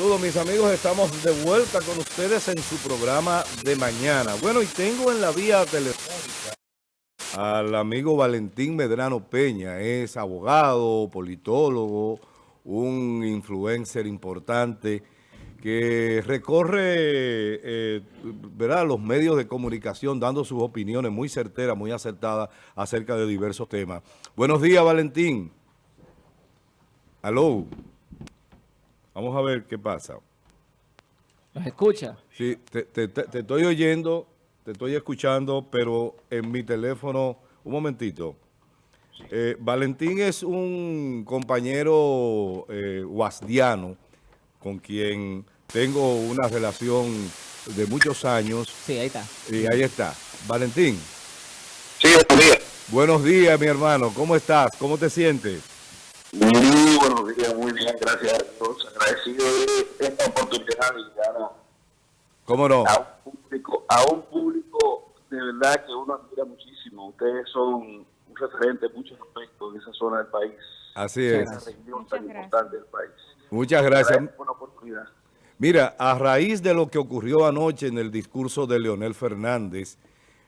Saludos mis amigos, estamos de vuelta con ustedes en su programa de mañana. Bueno, y tengo en la vía telefónica al amigo Valentín Medrano Peña, es abogado, politólogo, un influencer importante que recorre eh, ¿verdad? los medios de comunicación dando sus opiniones muy certeras, muy acertadas acerca de diversos temas. Buenos días, Valentín. Aló. Vamos a ver qué pasa. ¿Nos escucha? Sí, te, estoy oyendo, te estoy escuchando, pero en mi teléfono, un momentito. Eh, Valentín es un compañero eh, guasdiano con quien tengo una relación de muchos años. Sí, ahí está. Y ahí está. Valentín. Sí, buenos días. Buenos días, mi hermano. ¿Cómo estás? ¿Cómo te sientes? Muy buenos días, muy bien, gracias a Dios. Agradecido de esta oportunidad de llegar ¿Cómo no? a, un público, a un público de verdad que uno admira muchísimo. Ustedes son un referente en muchos aspectos de esa zona del país. Así es. Región tan importante del país. Muchas gracias. Por oportunidad. Mira, a raíz de lo que ocurrió anoche en el discurso de Leonel Fernández,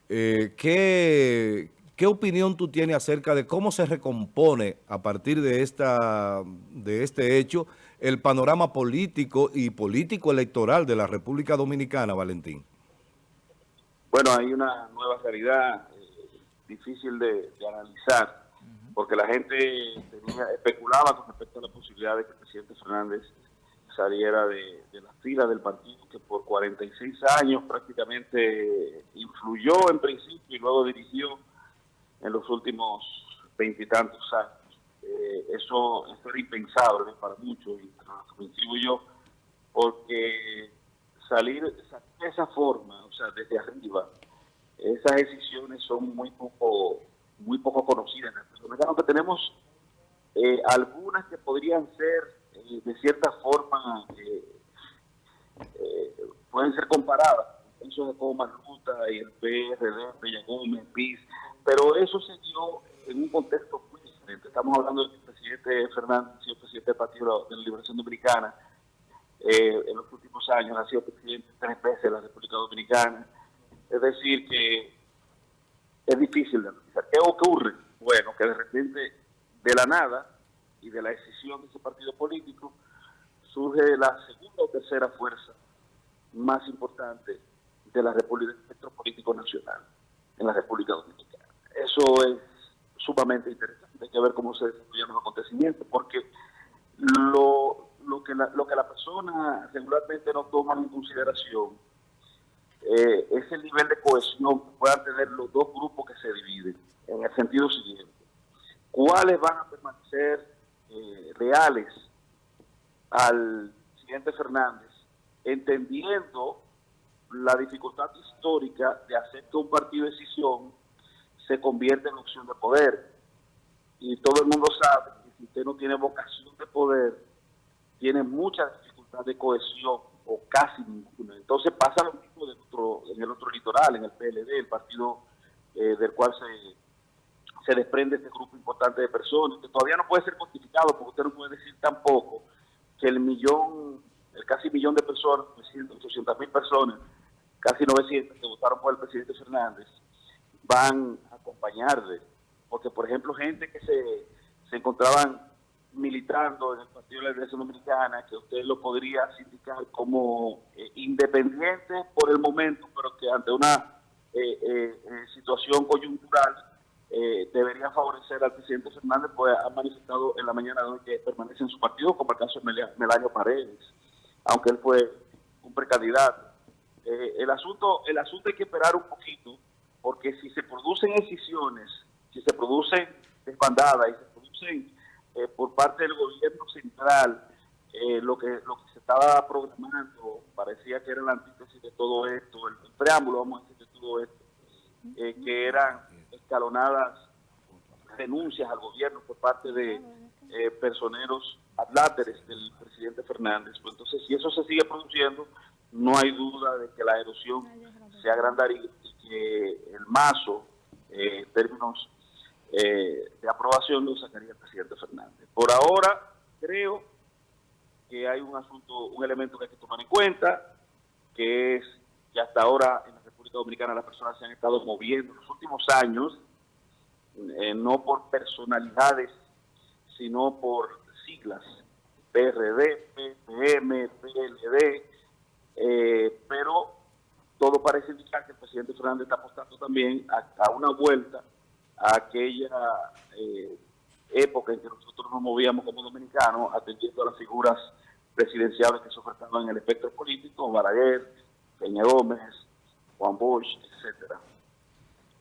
eh, ¿qué, ¿qué, opinión tú tienes acerca de cómo se recompone a partir de, esta, de este hecho el panorama político y político electoral de la República Dominicana, Valentín? Bueno, hay una nueva realidad eh, difícil de, analizar, porque la gente especulaba con respecto a la posibilidad de que el presidente Fernández saliera de, de la fila del partido que por 46 años prácticamente influyó en principio y luego dirigió en los últimos veintitantos años. Eh, eso, era impensable para muchos, y yo, porque salir, de esa forma, o sea, desde arriba, esas decisiones son muy poco muy poco conocidas que tenemos eh, algunas que podrían ser de cierta forma eh, eh, pueden ser comparadas. Eso de como Ruta y el PRD, Bella Gómez, PIS, pero eso se dio en un contexto muy diferente. Estamos hablando del presidente Fernández, el presidente del Partido de la Liberación Dominicana, eh, en los últimos años ha sido presidente tres veces de la República Dominicana. Es decir, que es difícil de analizar. ¿Qué ocurre? Bueno, que de repente, de la nada, y de la decisión de ese partido político, surge la segunda o tercera fuerza más importante de la República, del espectro nacional en la República Dominicana. Eso es sumamente interesante. Hay que ver cómo se desarrollan los acontecimientos, porque lo, lo, que, la, lo que la persona regularmente no toma en consideración eh, es el nivel de cohesión que puedan tener los dos grupos que se dividen, en el sentido siguiente. ¿Cuáles van a permanecer eh, reales al presidente Fernández, entendiendo la dificultad histórica de hacer que un partido de decisión se convierta en opción de poder. Y todo el mundo sabe que si usted no tiene vocación de poder, tiene mucha dificultad de cohesión o casi ninguna. Entonces pasa lo mismo en el otro litoral, en el PLD, el partido eh, del cual se se desprende este grupo importante de personas, que todavía no puede ser cuantificado, porque usted no puede decir tampoco que el millón, el casi millón de personas, 800 mil personas, casi 900 que votaron por el presidente Fernández, van acompañarle. Porque, por ejemplo, gente que se, se encontraban militando en el Partido de la Iglesia Dominicana, que usted lo podría sindicar como eh, independiente por el momento, pero que ante una eh, eh, situación coyuntural eh, debería favorecer al presidente Fernández, pues ha manifestado en la mañana de hoy que permanece en su partido, como el caso de Melanio Paredes, aunque él fue un precandidato. Eh, el, asunto, el asunto hay que esperar un poquito, porque si se producen decisiones, si se producen desbandadas y se producen eh, por parte del gobierno central, lo, que, lo que se estaba programando parecía que era la antítesis de todo esto, el, el preámbulo, vamos a decir, de todo esto, que eran escalonadas denuncias al gobierno por parte de eh, personeros adláteres del presidente Fernández. Pues entonces, si eso se sigue produciendo, no hay duda de que la erosión se agrandaría que el mazo, eh, términos eh, de aprobación, lo sacaría el presidente Fernández. Por ahora, creo que hay un asunto, un elemento que hay que tomar en cuenta, que es que hasta ahora en la República Dominicana las personas se han estado moviendo en los últimos años, eh, no por personalidades, sino por siglas, PRD, PPM, PLD, eh, pero todo parece indicar que el presidente Fernández está apostando también a, una vuelta a aquella eh, época en que nosotros nos movíamos como dominicanos atendiendo a las figuras presidenciales que se ofertaban en el espectro político, Balaguer, Peña Gómez, Juan Bosch, etcétera.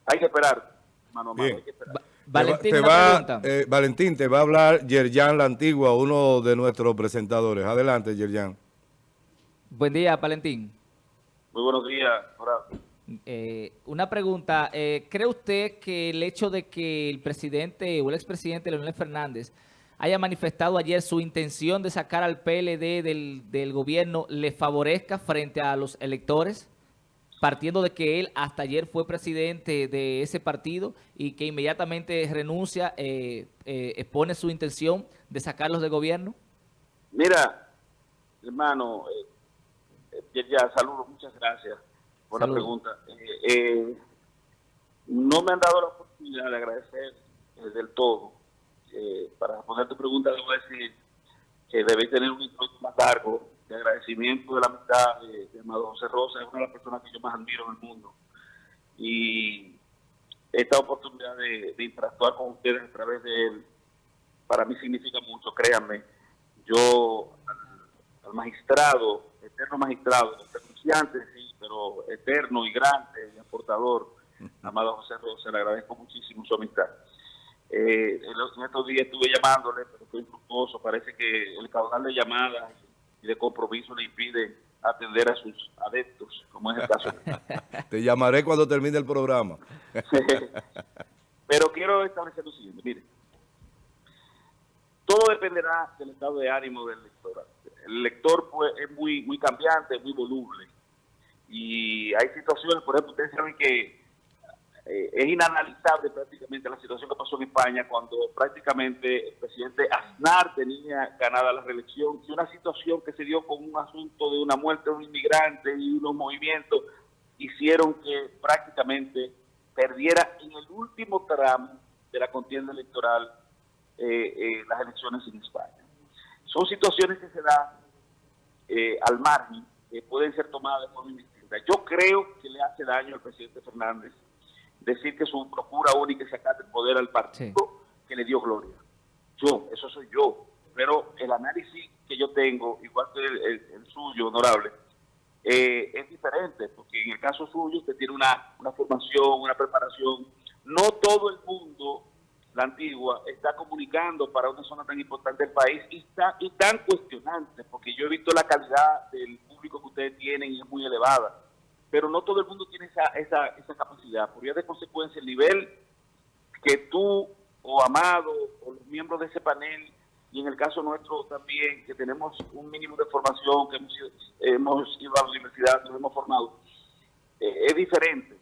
Hay que esperar, mano a mano, hay que esperar. Valentín, te va, eh, Valentín, te va a hablar Yerjan La Antigua, uno de nuestros presentadores. Adelante, Yerjan. Buen día, Valentín. Muy buenos días. Eh, una pregunta. Eh, ¿Cree usted que el hecho de que el presidente o el expresidente Leonel Fernández haya manifestado ayer su intención de sacar al PLD del, gobierno le favorezca frente a los electores? partiendo de que él hasta ayer fue presidente de ese partido y que inmediatamente renuncia, eh, eh, expone su intención de sacarlos del gobierno? Mira, hermano, eh, ya saludo, muchas gracias por la pregunta. no me han dado la oportunidad de agradecer del todo. para responder tu pregunta, debo decir que debéis tener un instrumento más largo de agradecimiento de la amistad de, Amado José Rosa, es una de las personas que yo más admiro en el mundo. Y esta oportunidad de, interactuar con ustedes a través de él, para mí significa mucho, créanme. Yo al, magistrado, eterno magistrado, renunciante, sí, pero eterno y grande y aportador, Amado José Rosa, le agradezco muchísimo su amistad. Eh, en estos días estuve llamándole, pero fue infructuoso. Parece que el caudal de llamadas y de compromiso le impide atender a sus adeptos, como es el caso. Te llamaré cuando termine el programa. Pero quiero establecer lo siguiente, mire, todo dependerá del estado de ánimo del lector. El lector pues, es muy, muy cambiante, muy voluble. Y hay situaciones, por ejemplo, ustedes saben que eh, es inanalizable prácticamente la situación que pasó en España cuando prácticamente el presidente Aznar tenía ganada la reelección y una situación que se dio con un asunto de una muerte de un inmigrante y unos movimientos hicieron que prácticamente perdiera en el último tramo de la contienda electoral eh, eh, las elecciones en España. Son situaciones que se dan al margen, que pueden ser tomadas de forma Yo creo que le hace daño al presidente Fernández decir que su procura única es sacar del poder al partido que le dio gloria. Yo, eso soy yo. Pero el análisis que yo tengo, igual que el, suyo, honorable, eh, es diferente, porque en el caso suyo usted tiene una, una formación, una preparación. No todo el mundo, la antigua, está comunicando para una zona tan importante del país y, está, y tan cuestionante, porque yo he visto la calidad del público que ustedes tienen y es muy elevada pero no todo el mundo tiene esa, esa, esa capacidad. Por ello de consecuencia, el nivel que tú o Amado o los miembros de ese panel y en el caso nuestro también, que tenemos un mínimo de formación, que hemos, hemos ido a la universidad, nos hemos formado, eh, es diferente.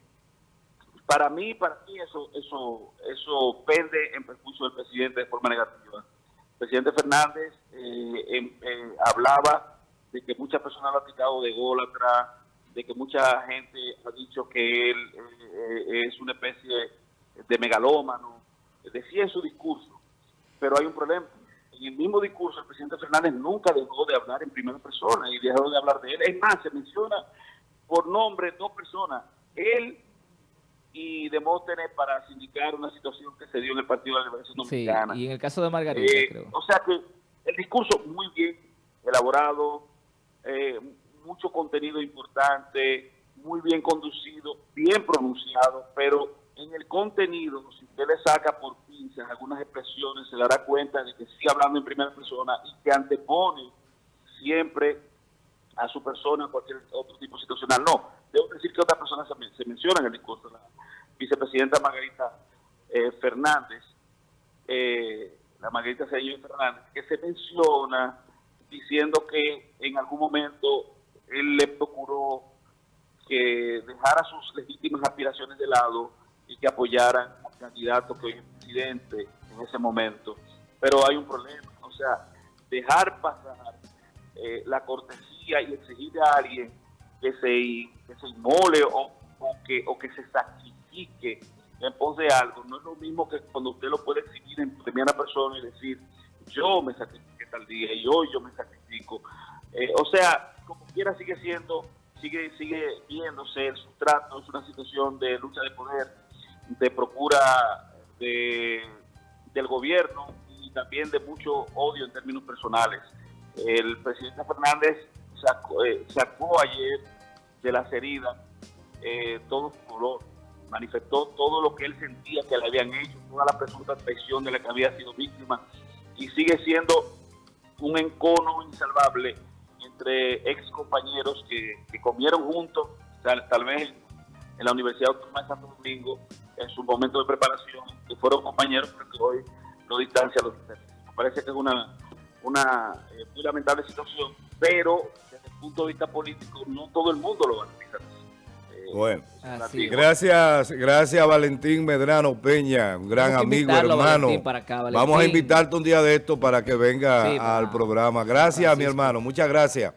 Para mí, para mí eso, eso, eso pende en perjuicio del presidente de forma negativa. El presidente Fernández eh, em, eh, hablaba de que muchas personas han aplicado de gol atrás, de que mucha gente ha dicho que él eh, es una especie de megalómano, decía en su discurso, pero hay un problema. En el mismo discurso, el presidente Fernández nunca dejó de hablar en primera persona y dejó de hablar de él. Es más, se menciona por nombre dos personas, él y Demóstenes para sindicar una situación que se dio en el Partido de la Liberación Dominicana. y en el caso de Margarita, eh, creo. O sea que el discurso muy bien elaborado, eh, mucho contenido importante, muy bien conducido, bien pronunciado, pero en el contenido, si usted le saca por pinzas algunas expresiones, se dará cuenta de que sigue hablando en primera persona y que antepone siempre a su persona cualquier otro tipo situacional. No, debo decir que otra persona se, menciona en el discurso, la vicepresidenta Margarita eh, Fernández, eh, la Margarita Fernández, que se menciona diciendo que en algún momento él le procuró que dejara sus legítimas aspiraciones de lado y que apoyaran al candidato que hoy es presidente en ese momento. Pero hay un problema, o sea, dejar pasar eh, la cortesía y exigirle a alguien que se, que se inmole o, que, o que se sacrifique en pos de algo, no es lo mismo que cuando usted lo puede exigir en primera persona y decir, yo me sacrifiqué tal día y hoy yo me sacrifico. Eh, o sea, como quiera sigue siendo, sigue, sigue viéndose el sustrato, es una situación de lucha de poder, de procura de, del gobierno y también de mucho odio en términos personales. El presidente Fernández sacó, eh, ayer de las heridas eh, todo su dolor, manifestó todo lo que él sentía que le habían hecho, toda la presunta traición de la que había sido víctima y sigue siendo un encono insalvable entre ex compañeros que, comieron juntos, tal, vez en la Universidad Autónoma de Santo Domingo, en su momento de preparación, que fueron compañeros, pero que hoy no distancia los Me parece que es una, una eh, muy lamentable situación, pero desde el punto de vista político no todo el mundo lo va a analizar. Bueno, gracias, gracias Valentín Medrano Peña, un gran amigo, hermano. Vamos a invitarte un día de esto para que venga al programa. Gracias, mi hermano, muchas gracias.